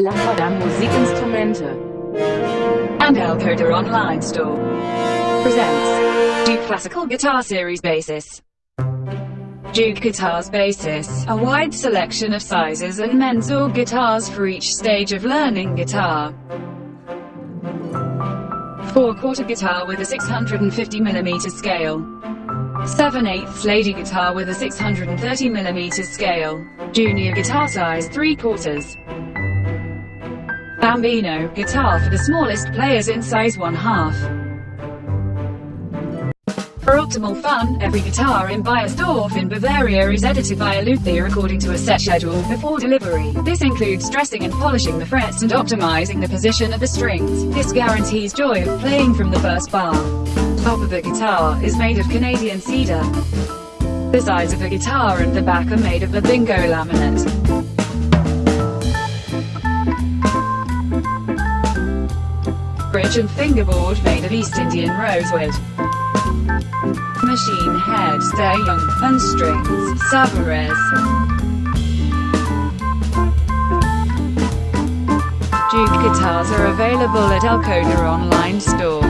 Lambada Musikinstrumente and Elcoder Online Store presents Duke Classical Guitar Series Basis. Duke Guitars Basis, a wide selection of sizes and Mensur guitars for each stage of learning guitar. 4-quarter guitar with a 650mm scale. 7 8 lady guitar with a 630mm scale. Junior guitar size 3 quarters. Bambino, guitar for the smallest players in size 1 half. For optimal fun, every guitar in Baiersdorf in Bavaria is edited by a luthier according to a set schedule before delivery. This includes dressing and polishing the frets and optimizing the position of the strings. This guarantees joy of playing from the first bar. Top of the guitar is made of Canadian cedar. The sides of the guitar and the back are made of the bingo laminate. Bridge and fingerboard made of East Indian rosewood. Machine head, stay young, and strings, Savarez. Duke guitars are available at Elcoder online store.